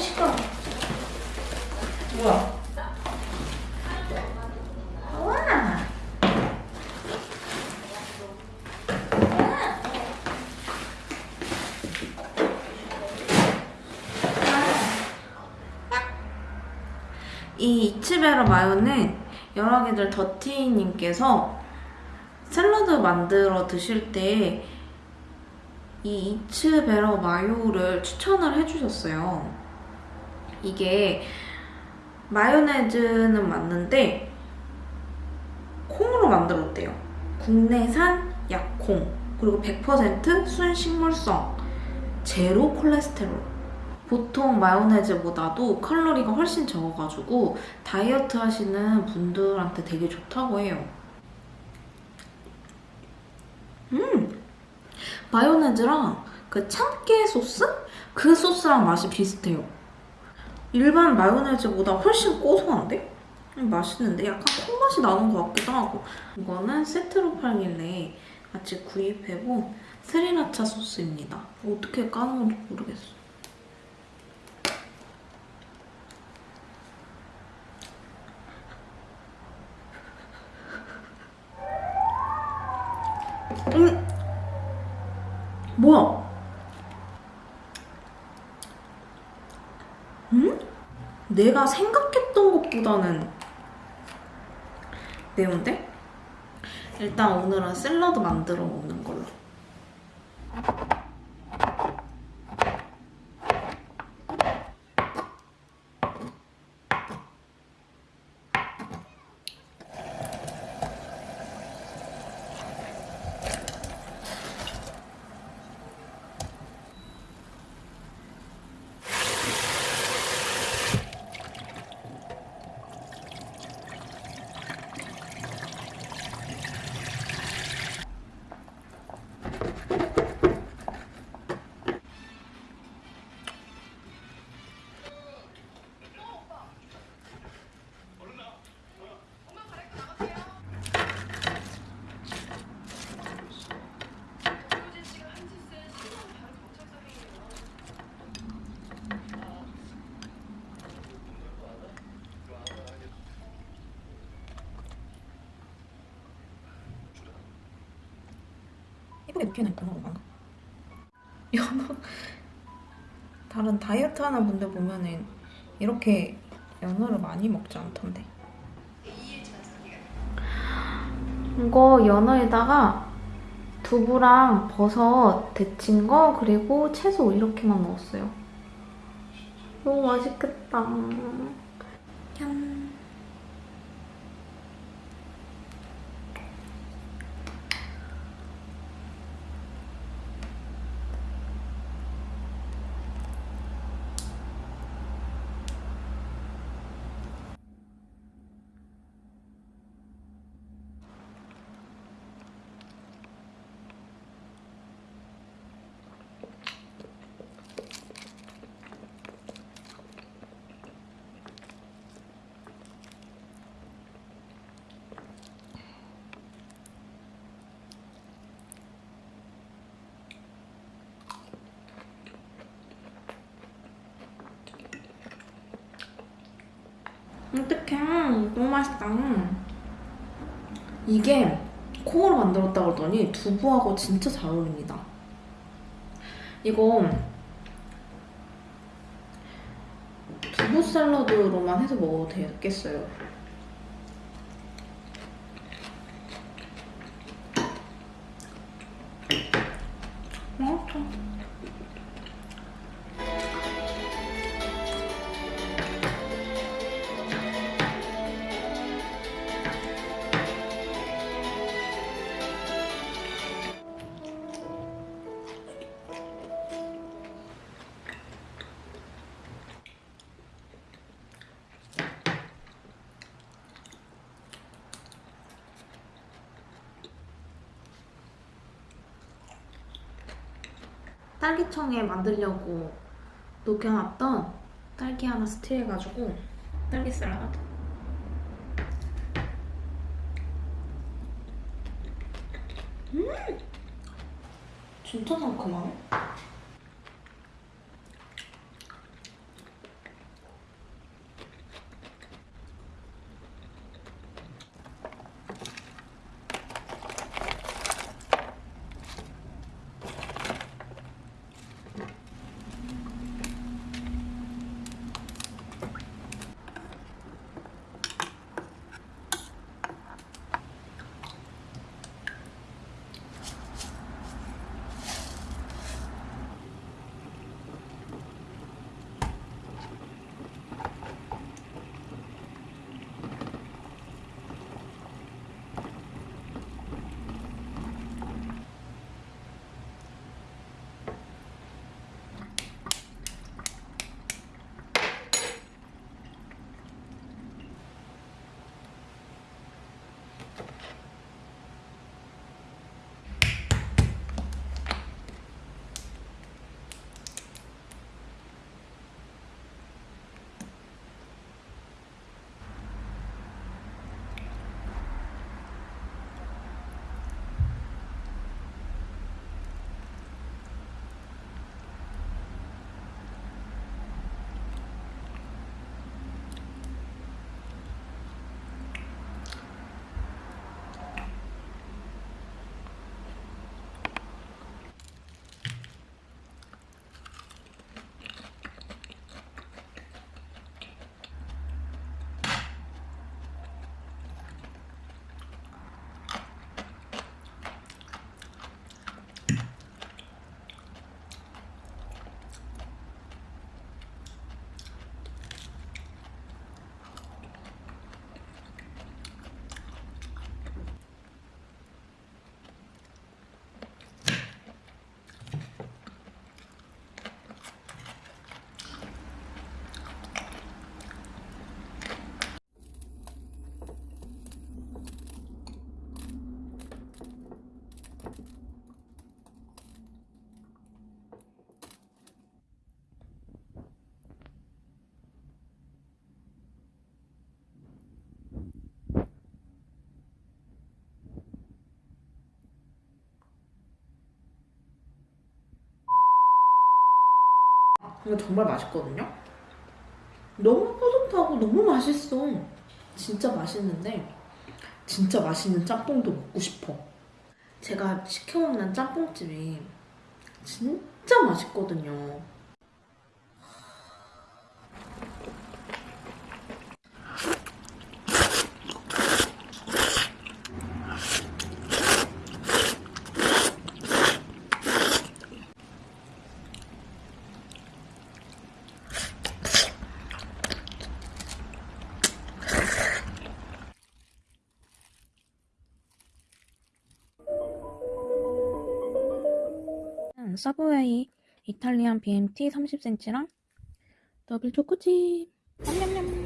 시끄러. 뭐야? 우와. 이 이츠베라 마요는 여러 개들 더티님께서 샐러드 만들어 드실 때 이 이츠베라 마요를 추천을 해주셨어요. 이게 마요네즈는 맞는데 콩으로 만들었대요. 국내산 약콩 그리고 100% 순식물성 제로 콜레스테롤 보통 마요네즈보다도 칼로리가 훨씬 적어가지고 다이어트 하시는 분들한테 되게 좋다고 해요. 음! 마요네즈랑 그 참깨 소스? 그 소스랑 맛이 비슷해요. 일반 마요네즈보다 훨씬 고소한데? 음, 맛있는데? 약간 콩맛이 나는 것 같기도 하고 이거는 세트로 팔길래 같이 구입해본 스리라차 소스입니다. 어떻게 까는 건지 모르겠어. 음! 뭐야? 음? 내가 생각했던 것보다는 매운데? 일단 오늘은 샐러드 만들어 먹는 예쁘게 눕혀놓니까 너무 많아. 연어 다른 다이어트 하는 분들 보면은 이렇게 연어를 많이 먹지 않던데. 이거 연어에다가 두부랑 버섯 데친 거 그리고 채소 이렇게만 넣었어요. 너무 맛있겠다. 짠. 어떡해. 너무 맛있다. 이게 콩으로 만들었다 그러더니 두부하고 진짜 잘 어울립니다. 이거 두부 샐러드로만 해서 먹어도 되겠어요. 맛있어. 딸기청에 만들려고 녹여놨던 딸기 하나 스틸해가지고 딸기 샐러드 음! 진짜 상큼하네 이거 정말 맛있거든요. 너무 뿌듯하고 너무 맛있어. 진짜 맛있는데 진짜 맛있는 짬뽕도 먹고 싶어. 제가 시켜먹는 짬뽕집이 진짜 맛있거든요. 서브웨이 이탈리안 BMT 30cm랑 더블 초코칩. 냠냠냠